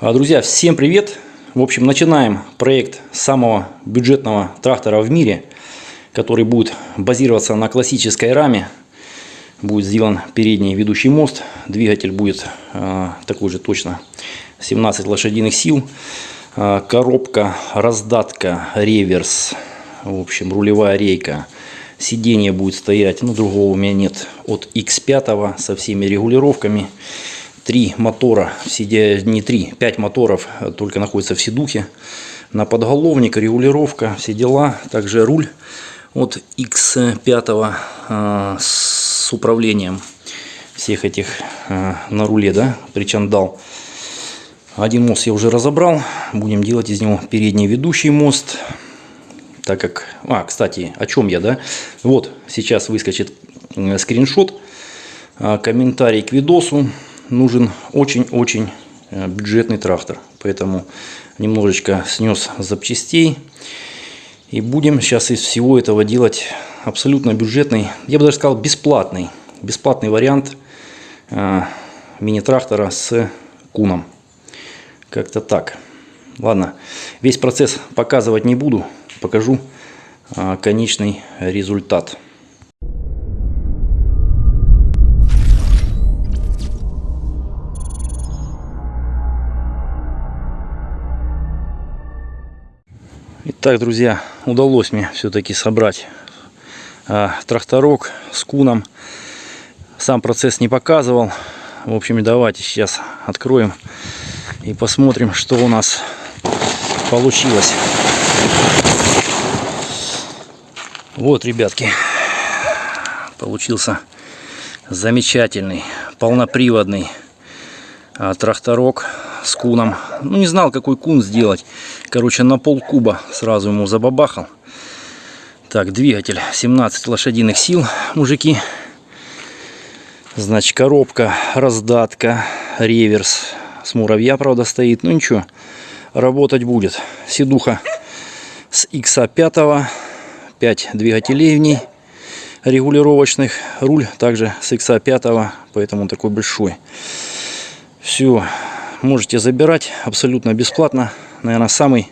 А, Друзья, всем привет! В общем, начинаем проект самого бюджетного трактора в мире, который будет базироваться на классической раме. Будет сделан передний ведущий мост, двигатель будет э, такой же точно 17 лошадиных сил, Э, коробка, раздатка, реверс, в общем, рулевая рейка. Сиденье будет стоять, ну другого у меня нет, от X5 со всеми регулировками. Три мотора, не три, пять моторов э, только находятся в седухе. На подголовник, регулировка, все дела. Также руль от X5 э, с управлением всех этих э, на руле, да, причандал. Один мост я уже разобрал. Будем делать из него передний ведущий мост. Так как... А, кстати, о чем я, да? Вот, сейчас выскочит скриншот. Комментарий к видосу нужен очень-очень э, бюджетный трактор. Поэтому немножечко снес запчастей. И будем сейчас из всего этого делать абсолютно бюджетный, я бы даже сказал бесплатный, бесплатный вариант э, мини-трактора с куном. Как-то так. Ладно, весь процесс показывать не буду, покажу э, конечный результат. Итак, друзья, удалось мне все-таки собрать э, тракторок с куном. Сам процесс не показывал. В общем, давайте сейчас откроем и посмотрим, что у нас получилось. Вот, ребятки, получился замечательный полноприводный э, тракторок с куном. Ну, не знал, какой кун сделать. Короче, на пол куба сразу ему забабахал. Так, двигатель 17 лошадиных сил, мужики. Значит, коробка, раздатка, реверс. С муравья, правда, стоит. Ну, ничего, работать будет. Седуха с XA5. 5 двигателей в ней регулировочных. Руль также с XA5, поэтому такой большой. Все, можете забирать абсолютно бесплатно. Наверное, самый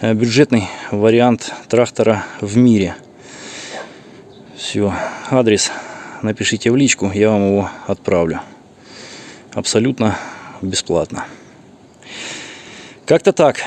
э, бюджетный вариант трактора в мире. Все, адрес напишите в личку, я вам его отправлю. Абсолютно бесплатно. Как-то так.